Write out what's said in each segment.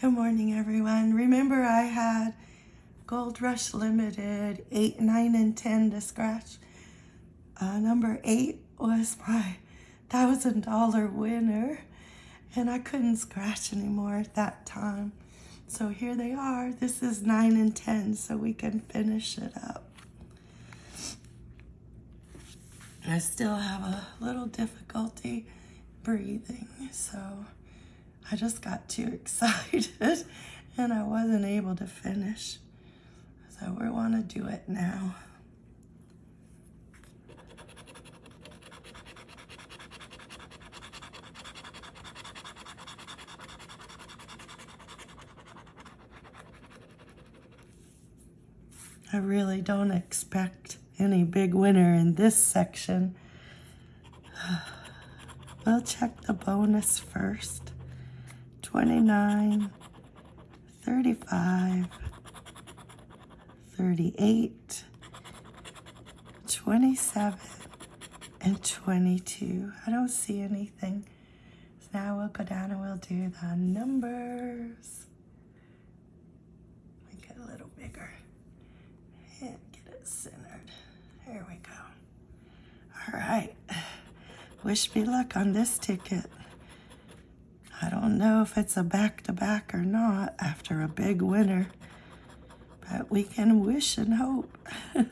Good morning, everyone. Remember, I had Gold Rush Limited 8, 9, and 10 to scratch. Uh, number 8 was my $1,000 winner, and I couldn't scratch anymore at that time. So here they are. This is 9 and 10, so we can finish it up. I still have a little difficulty breathing, so I just got too excited and I wasn't able to finish. So we want to do it now. I really don't expect any big winner in this section. We'll check the bonus first. 29, 35, 38, 27, and 22. I don't see anything. So now we'll go down and we'll do the numbers. Make it a little bigger. And get it centered. There we go. All right. Wish me luck on this ticket. Don't know if it's a back-to-back -back or not after a big winner, but we can wish and hope.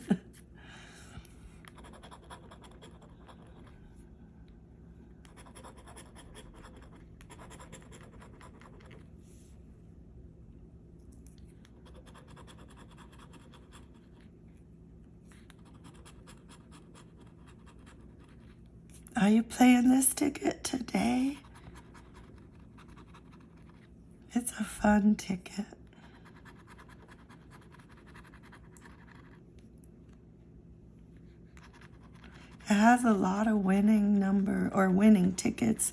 Are you playing this ticket today? It's a fun ticket. It has a lot of winning number or winning tickets,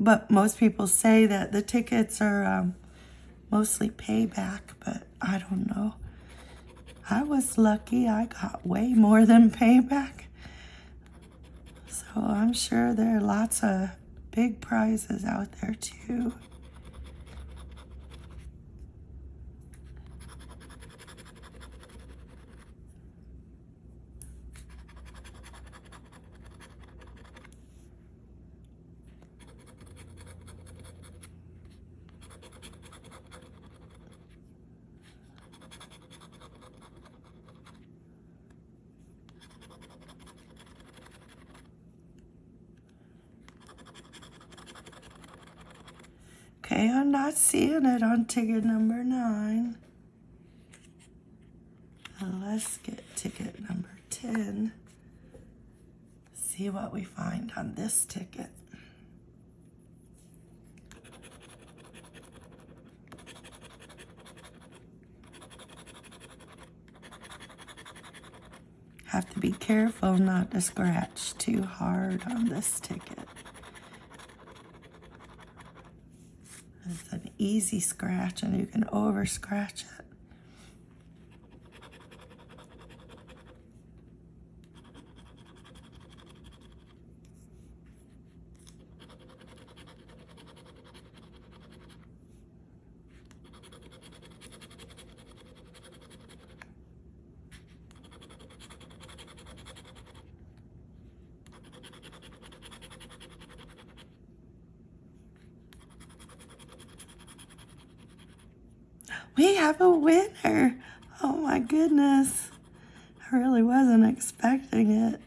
but most people say that the tickets are um, mostly payback, but I don't know. I was lucky. I got way more than payback. So I'm sure there are lots of big prizes out there too. I'm not seeing it on ticket number nine. Now let's get ticket number 10. See what we find on this ticket. Have to be careful not to scratch too hard on this ticket. It's an easy scratch and you can over scratch it. We have a winner. Oh my goodness. I really wasn't expecting it.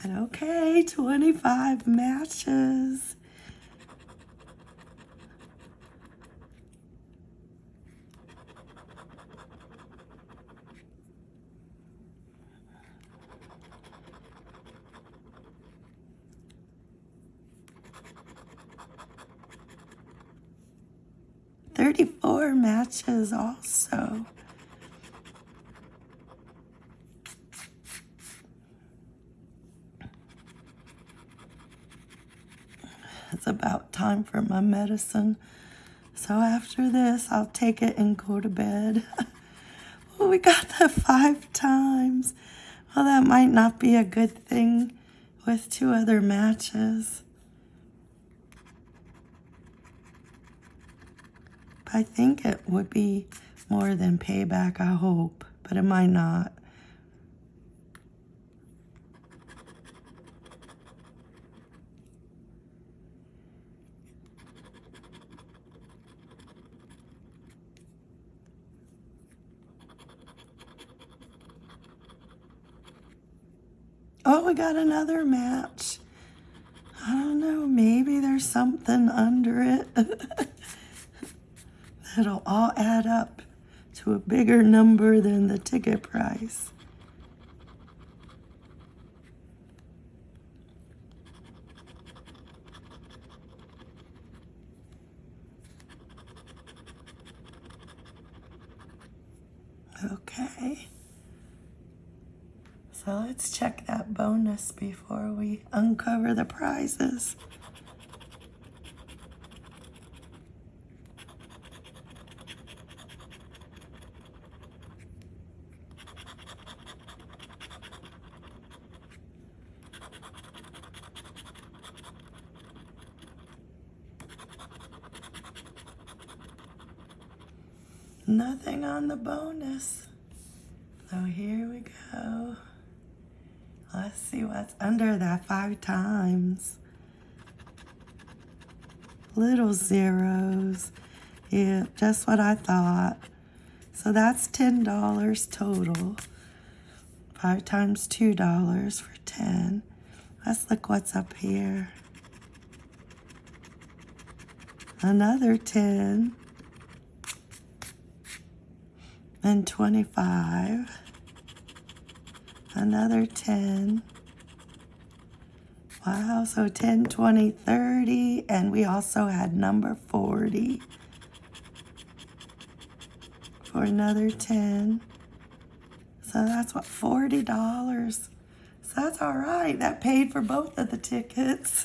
But okay, 25 matches. Thirty-four matches also. It's about time for my medicine. So after this, I'll take it and go to bed. we got that five times. Well, that might not be a good thing with two other matches. I think it would be more than payback, I hope, but it might not. Oh, we got another match. I don't know, maybe there's something under it that'll all add up to a bigger number than the ticket price. Okay. So let's check that bonus before we uncover the prizes. Nothing on the bonus. So here we go. Let's see what's under that five times. Little zeros. Yeah, just what I thought. So that's $10 total. Five times $2 for 10. Let's look what's up here. Another 10 and 25, another 10. Wow, so 10, 20, 30, and we also had number 40 for another 10. So that's what, $40. So that's all right. That paid for both of the tickets.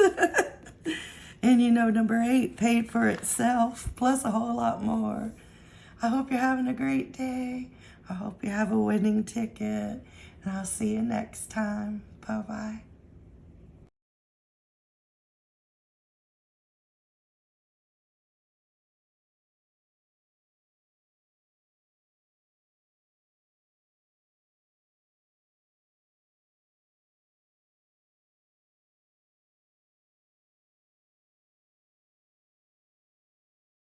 and you know, number eight paid for itself, plus a whole lot more. I hope you're having a great day. I hope you have a winning ticket. And I'll see you next time. Bye bye.